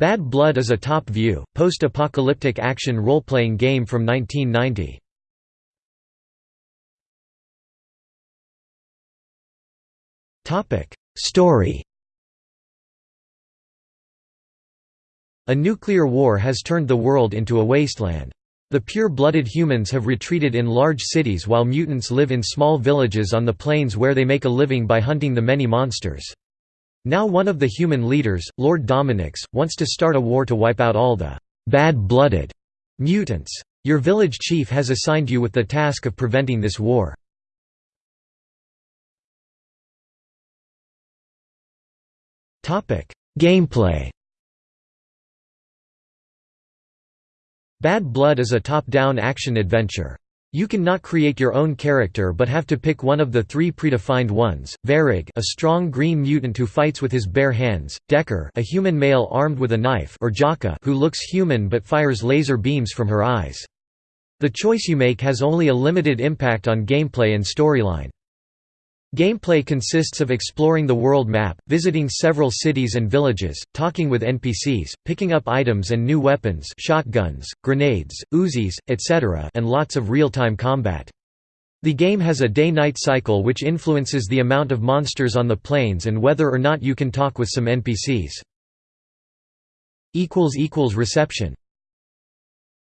Bad Blood is a top-view, post-apocalyptic action role-playing game from 1990. Story A nuclear war has turned the world into a wasteland. The pure-blooded humans have retreated in large cities while mutants live in small villages on the plains where they make a living by hunting the many monsters. Now one of the human leaders, Lord Dominix, wants to start a war to wipe out all the «bad-blooded» mutants. Your village chief has assigned you with the task of preventing this war. Gameplay Bad Blood is a top-down action-adventure. You can not create your own character but have to pick one of the three predefined ones, Varrig a strong green mutant who fights with his bare hands, Decker a human male armed with a knife or Jaka who looks human but fires laser beams from her eyes. The choice you make has only a limited impact on gameplay and storyline. Gameplay consists of exploring the world map, visiting several cities and villages, talking with NPCs, picking up items and new weapons shotguns, grenades, Uzis, etc. and lots of real-time combat. The game has a day-night cycle which influences the amount of monsters on the plains and whether or not you can talk with some NPCs. Reception